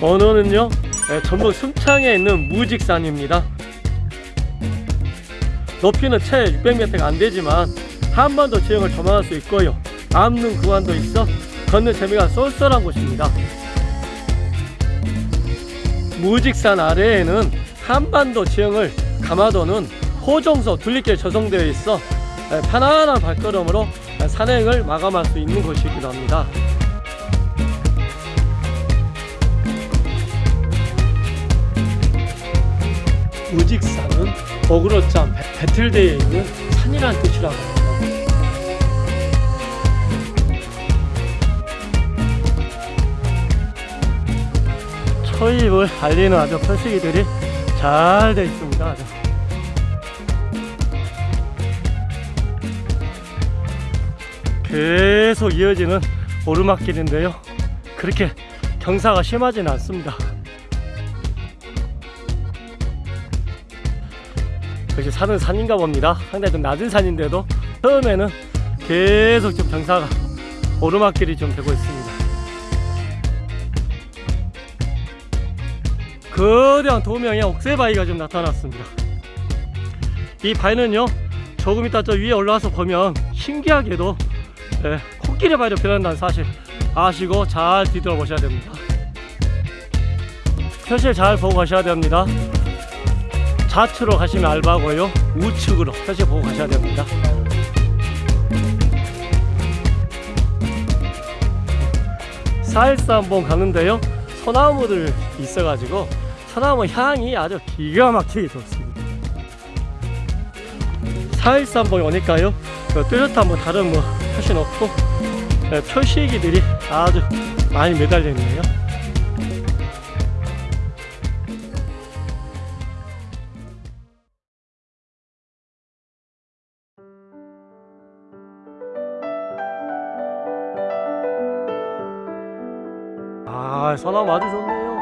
번호는요 네, 전북 순창에 있는 무직산입니다. 높이는 채 600m가 안되지만 한반도 지형을 조망할 수 있고요. 남는 구간도 있어 걷는 재미가 쏠쏠한 곳입니다. 무직산 아래에는 한반도 지형을 감아도는 호정소 둘리길 조성되어 있어 편안한 발걸음으로 산행을 마감할 수 있는 곳이기도 합니다 무직산은 어그로점 배틀대에 있는 산이란 뜻이라고 합니다. 초입을 알리는 아주 표시기들이 잘 되어 있습니다 아주. 계속 이어지는 오르막길인데요. 그렇게 경사가 심하지는 않습니다 역시 산은 산인가 봅니다. 상당히 좀 낮은 산인데도 처음에는 계속 좀 경사가 오르막길이 좀 되고 있습니다. 거대한 도명의 옥새바위가 좀 나타났습니다. 이 바위는요 조금 이따 저 위에 올라와서 보면 신기하게도 네, 코끼리 바위로 변한다는 사실 아시고 잘 뒤돌아 보셔야 됩니다. 표시를 잘 보고 가셔야 됩니다 좌측으로 가시면 알바고요. 우측으로 표시 보고 가셔야 됩니다. 사일사 한번 가는데요. 소나무들 있어가지고 소나무 향이 아주 기가 막히게 좋습니다. 사일사 한번 오니까요. 뚜렷한 뭐 다른 뭐 표시 놓고 네, 표시기들이 아주 많이 매달려 있네요 아 소나무 아주 좋네요.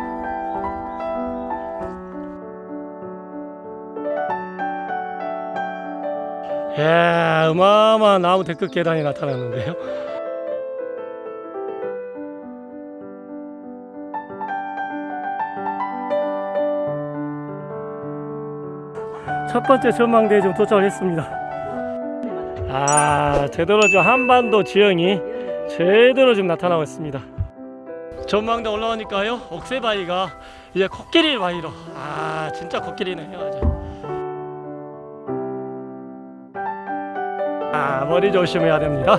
예 어마어마한 나무 데크 계단이 나타났는데요. 첫 번째 전망대에 좀 도착을 했습니다. 아 제대로 좀 한반도 지형이 제대로 좀 나타나고 있습니다 전망대 올라오니까요. 옥새바위가 이제 코끼리 바위로. 아 진짜 코끼리네요 아주 아 머리 조심해야 됩니다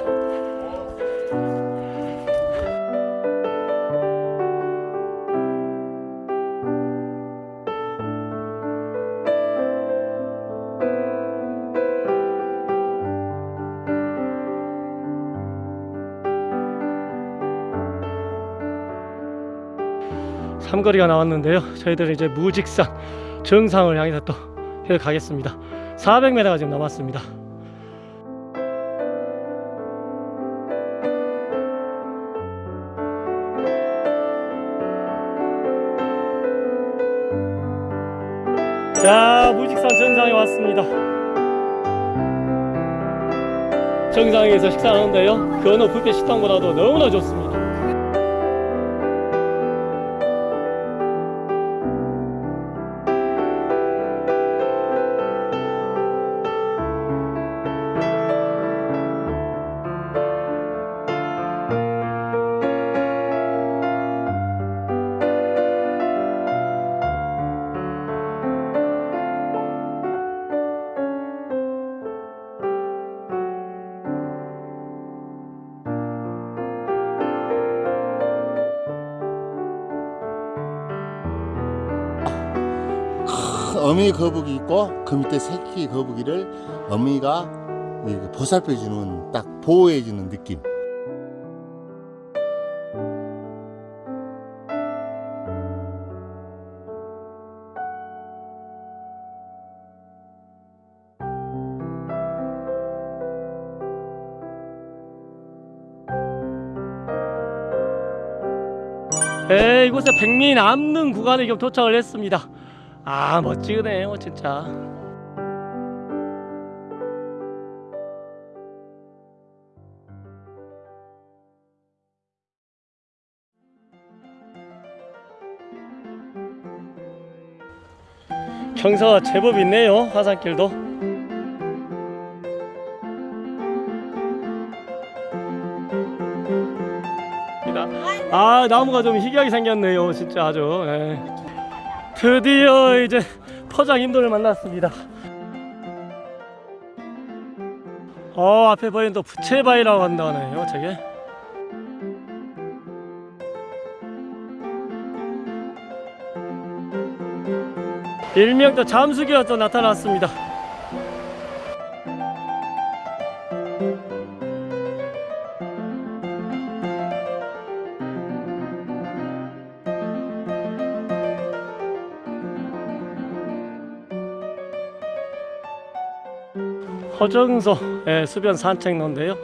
삼거리가 나왔는데요. 저희들은 이제 무직산 정상을 향해서 또 가겠습니다. 400m가 지금 남았습니다. 자 무직산 정상에 왔습니다. 정상에서 식사하는데요. 그 어느 뷔페 식당보다도 너무나 좋습니다 어미 거북이 있고 그 밑에 새끼 거북이를 어미가 이렇게 보살펴 주는 딱 보호해 주는 느낌. 에 이곳에 백미 남는 구간에 도착을 했습니다 아 멋지네요 뭐, 진짜. 경사가 제법 있네요 화산길도. 아 나무가 좀 희귀하게 생겼네요 진짜 아주. 에이. 드디어 이제 포장 인도를 만났습니다. 어 앞에 보이는 또 부채바위라고 한다네요 저게. 일명 또 잠수기가 또 나타났습니다 허정소 예, 수변 산책로인데요.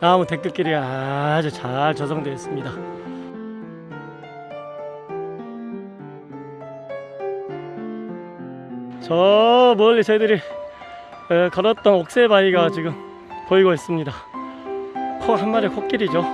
나무 데크길이 아주 잘 조성되어 있습니다. 저 멀리 저희들이 에, 걸었던 옥새바위가 지금 보이고 있습니다. 코 한 마리 코끼리죠